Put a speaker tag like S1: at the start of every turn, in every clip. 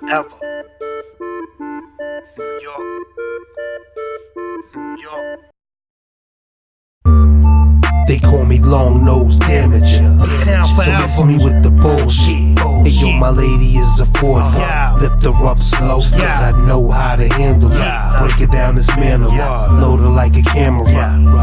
S1: forever. New York, New York. They call me long nose damager.
S2: Uptown
S1: So miss me with the bullshit. Hey yo, my lady is a four.
S2: Yeah.
S1: Lift her up slow, cause
S2: Yeah.
S1: I know how to handle it. Break it down, dismantle
S2: Yeah.
S1: it. Load her like a camera.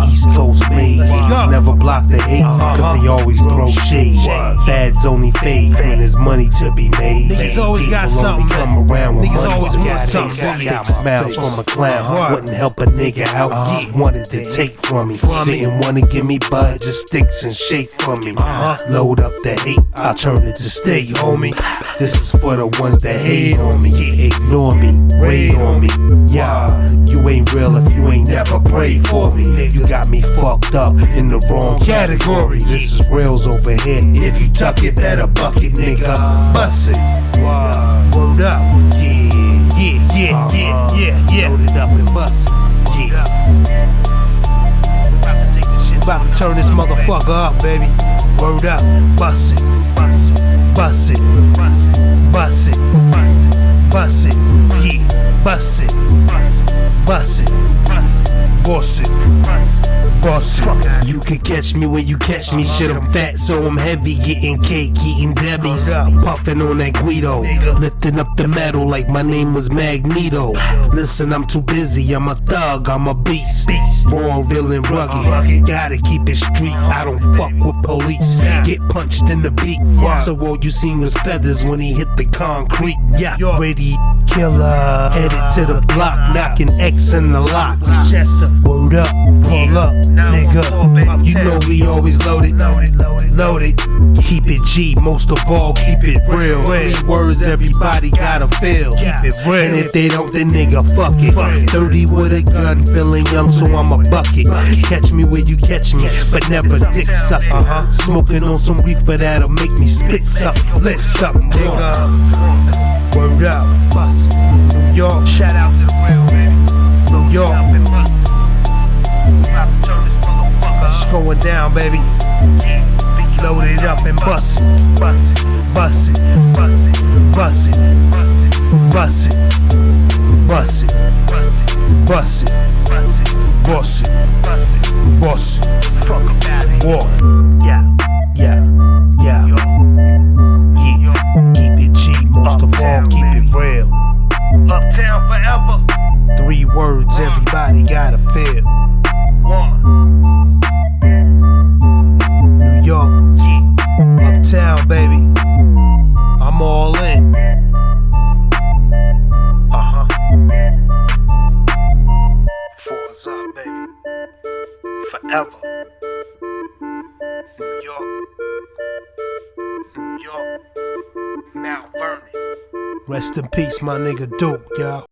S1: East Coast.
S2: Let's.
S1: Never block the hate,
S2: Uh-huh.
S1: cause they always throw shade. Fads only fade when there's money to be made.
S2: Niggas always got something,
S1: come around when
S2: Niggas always
S1: got
S2: want something.
S1: Fake
S2: Booty out my
S1: smiles from a clown. Wouldn't help a nigga out.
S2: Uh-huh.
S1: He wanted to take from me. Didn't wanna give me bud, just sticks and shake from me.
S2: Uh-huh.
S1: Load up the hate, I'll turn it to stay, homie. This is for the ones that hate on me. Ignore me, raid on me. Yeah, you ain't real if you ain't never prayed for me. You got me fucked up in the wrong category. This is reals over here. If you tuck it, better buck it, nigga. Bust it. Word up. Yeah, yeah, yeah, yeah, yeah, yeah. Load it up and bust it. Yeah. About to turn this motherfucker up, baby. Word up, bust it, bust it, bust it, bust it, bust it, yeah, bust it, bust it, bust it, bust it. You can catch me when you catch me. Shit, I'm fat, so I'm heavy. Getting cake, eating Debbie's, puffing on that Guido, lifting up the metal like my name was Magneto. Listen, I'm too busy. I'm a thug. I'm a beast. Raw, and rugged. Gotta keep it street. I don't fuck with police. Get punched in the beak. beat. So all you seen was feathers when he hit the concrete. Yeah, you ready killer. Headed to the block, knocking X in the locks. Word up, pull up, nigga. You know we always loaded, loaded, loaded, loaded. Keep it G, most of all, keep it real. Three words everybody gotta feel. Keep it real. And if they don't, then nigga, fuck it. 30 with a gun, feeling young, so I'm a bucket. Catch me where you catch me, but never dick suck. Uh-huh. Smoking on some reefer that'll make me spit something, lift something, nigga. Word up, bust. New York, shout out to the real, baby. New York. It's going down, baby. It up and bust it, bust it, bust it, bust it, bust it, bust it, bust it, bust it, bust it, bust it. Walk. Yeah, yeah, yeah. Yeah, keep it G, most of all, keep it real. Uptown forever. Three words everybody gotta feel. New Forever. New York. New York. Mount Vernon. Rest in peace, my nigga Duke, y'all.